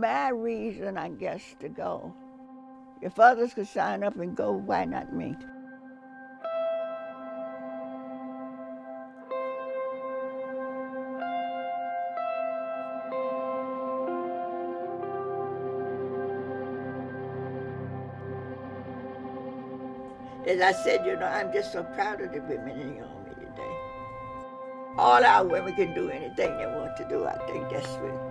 my reason, I guess, to go. If others could sign up and go, why not me? As I said, you know, I'm just so proud of the women in the Army today. All our women can do anything they want to do. I think that's what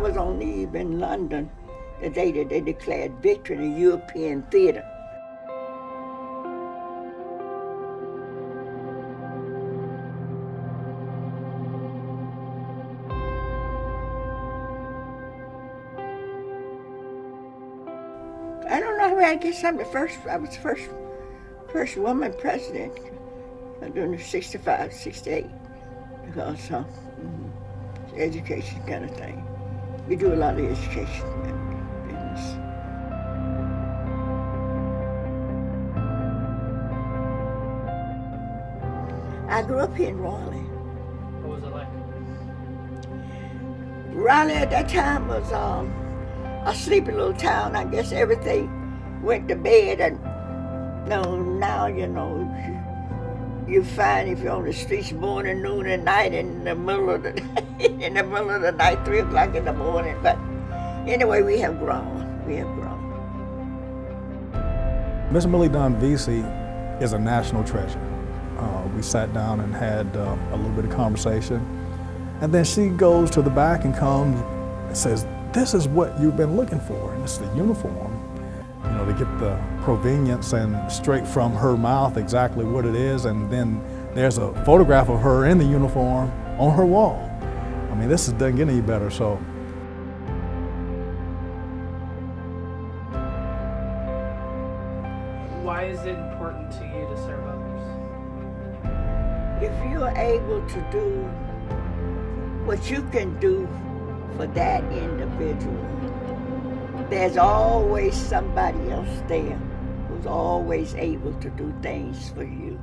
was on leave in London the day that they declared victory in the European theater. I don't know. I guess I'm the first. I was the first, first woman president during the 65, 68, because uh, mm, education kind of thing. We do a lot of education business. I grew up here in Raleigh. What was it like? Raleigh at that time was um, a sleepy little town. I guess everything went to bed and no, now, you know, you, find if you're on the streets morning, noon, and night in the middle of the in the middle of the night, three o'clock in the morning. But anyway, we have grown. We have grown. Miss Millie Dunn Veasey is a national treasure. Uh, we sat down and had uh, a little bit of conversation. And then she goes to the back and comes and says, this is what you've been looking for, and it's the uniform. You know, to get the provenience and straight from her mouth exactly what it is, and then there's a photograph of her in the uniform on her wall. I mean, this doesn't get any better, so. Why is it important to you to serve others? If you're able to do what you can do for that individual, there's always somebody else there who's always able to do things for you.